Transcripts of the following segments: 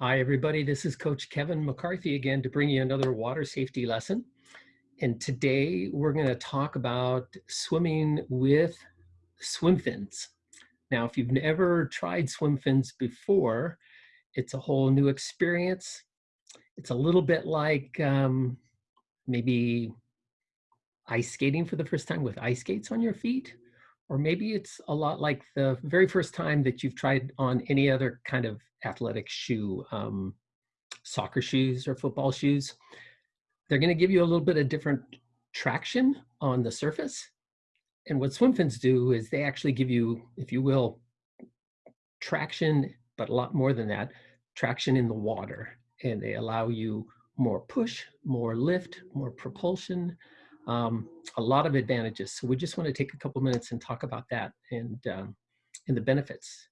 Hi, everybody. This is Coach Kevin McCarthy again to bring you another water safety lesson. And today we're going to talk about swimming with swim fins. Now, if you've never tried swim fins before, it's a whole new experience. It's a little bit like um, maybe ice skating for the first time with ice skates on your feet. Or maybe it's a lot like the very first time that you've tried on any other kind of athletic shoe, um, soccer shoes or football shoes. They're going to give you a little bit of different traction on the surface. And what swim fins do is they actually give you, if you will, traction, but a lot more than that, traction in the water. And they allow you more push, more lift, more propulsion, um, a lot of advantages. So we just want to take a couple minutes and talk about that and, um, and the benefits.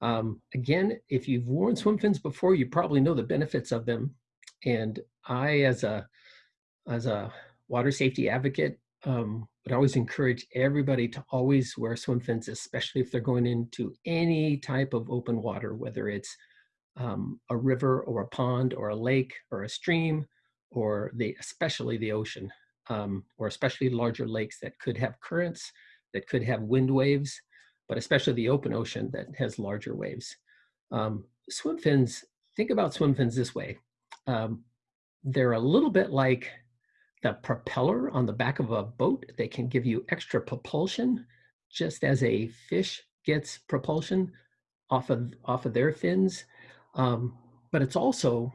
Um, again, if you've worn swim fins before, you probably know the benefits of them. And I, as a, as a water safety advocate, um, would always encourage everybody to always wear swim fins, especially if they're going into any type of open water, whether it's um, a river or a pond or a lake or a stream, or the, especially the ocean, um, or especially larger lakes that could have currents, that could have wind waves, but especially the open ocean that has larger waves. Um, swim fins, think about swim fins this way. Um, they're a little bit like the propeller on the back of a boat. They can give you extra propulsion, just as a fish gets propulsion off of, off of their fins. Um, but it's also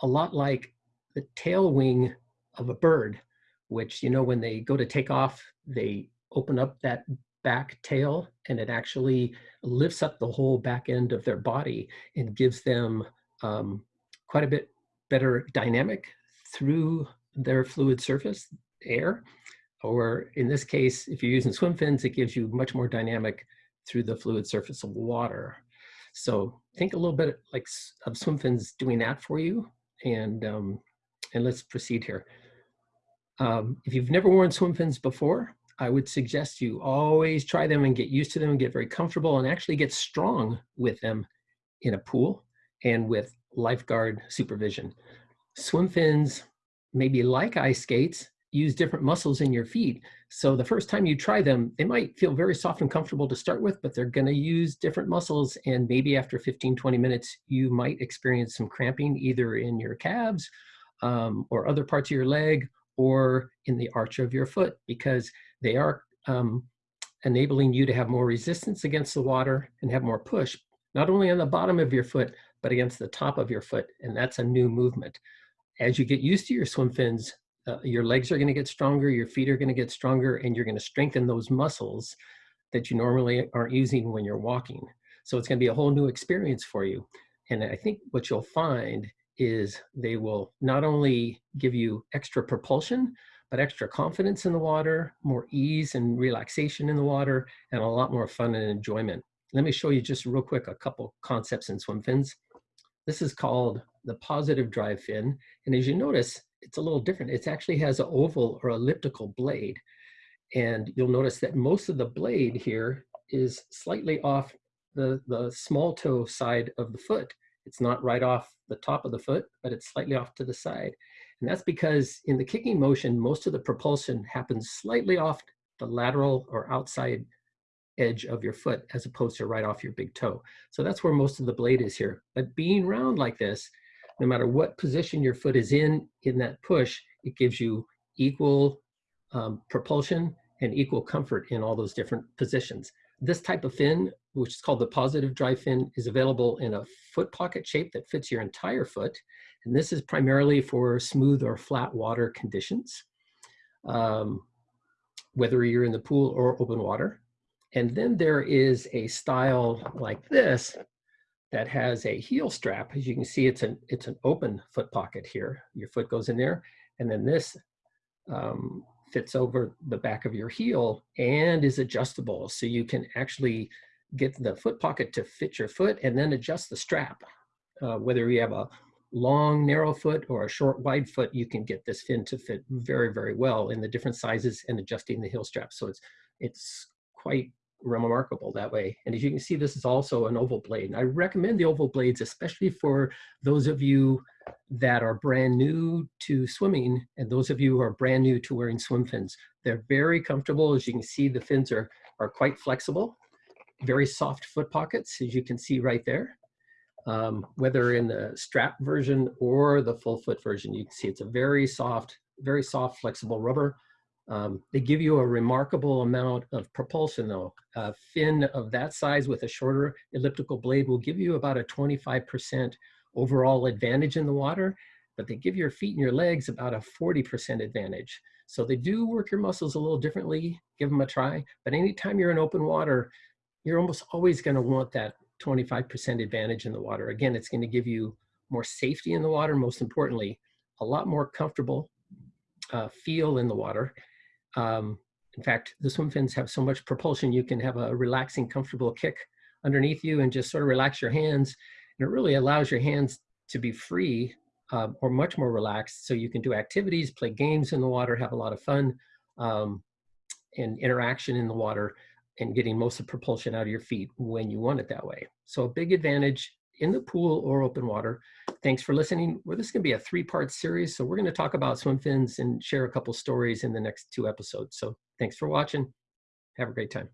a lot like the tail wing of a bird, which, you know, when they go to take off, they open up that back tail and it actually lifts up the whole back end of their body and gives them um, quite a bit better dynamic through their fluid surface, air, or in this case, if you're using swim fins, it gives you much more dynamic through the fluid surface of water. So think a little bit like of swim fins doing that for you. And, um, and let's proceed here. Um, if you've never worn swim fins before, I would suggest you always try them and get used to them and get very comfortable and actually get strong with them in a pool and with lifeguard supervision. Swim fins, maybe like ice skates, use different muscles in your feet. So the first time you try them, they might feel very soft and comfortable to start with, but they're gonna use different muscles. And maybe after 15, 20 minutes, you might experience some cramping either in your calves um, or other parts of your leg or in the arch of your foot because they are um, enabling you to have more resistance against the water and have more push, not only on the bottom of your foot, but against the top of your foot. And that's a new movement. As you get used to your swim fins, uh, your legs are gonna get stronger, your feet are gonna get stronger, and you're gonna strengthen those muscles that you normally aren't using when you're walking. So it's gonna be a whole new experience for you. And I think what you'll find is they will not only give you extra propulsion, but extra confidence in the water, more ease and relaxation in the water, and a lot more fun and enjoyment. Let me show you just real quick a couple concepts in swim fins. This is called the positive drive fin. And as you notice, it's a little different. It actually has an oval or elliptical blade. And you'll notice that most of the blade here is slightly off the, the small toe side of the foot. It's not right off the top of the foot, but it's slightly off to the side. And that's because in the kicking motion, most of the propulsion happens slightly off the lateral or outside edge of your foot as opposed to right off your big toe. So that's where most of the blade is here. But being round like this, no matter what position your foot is in, in that push, it gives you equal um, propulsion and equal comfort in all those different positions. This type of fin, which is called the positive drive fin, is available in a foot pocket shape that fits your entire foot. And this is primarily for smooth or flat water conditions, um, whether you're in the pool or open water. And then there is a style like this that has a heel strap. As you can see, it's an, it's an open foot pocket here. Your foot goes in there. And then this um, fits over the back of your heel and is adjustable. So you can actually get the foot pocket to fit your foot and then adjust the strap. Uh, whether you have a long, narrow foot or a short, wide foot, you can get this fin to fit very, very well in the different sizes and adjusting the heel strap. So it's, it's quite remarkable that way. And as you can see, this is also an oval blade. And I recommend the oval blades, especially for those of you that are brand new to swimming and those of you who are brand new to wearing swim fins. They're very comfortable. As you can see, the fins are, are quite flexible, very soft foot pockets, as you can see right there. Um, whether in the strap version or the full foot version, you can see it's a very soft, very soft, flexible rubber. Um, they give you a remarkable amount of propulsion though. A fin of that size with a shorter elliptical blade will give you about a 25% overall advantage in the water, but they give your feet and your legs about a 40% advantage. So they do work your muscles a little differently, give them a try, but anytime you're in open water, you're almost always gonna want that 25% advantage in the water. Again, it's gonna give you more safety in the water, most importantly, a lot more comfortable uh, feel in the water. Um, in fact, the swim fins have so much propulsion, you can have a relaxing, comfortable kick underneath you and just sort of relax your hands. And it really allows your hands to be free um, or much more relaxed so you can do activities, play games in the water, have a lot of fun um, and interaction in the water and getting most of the propulsion out of your feet when you want it that way. So a big advantage in the pool or open water. Thanks for listening. Well, this is gonna be a three-part series. So we're gonna talk about swim fins and share a couple stories in the next two episodes. So thanks for watching. Have a great time.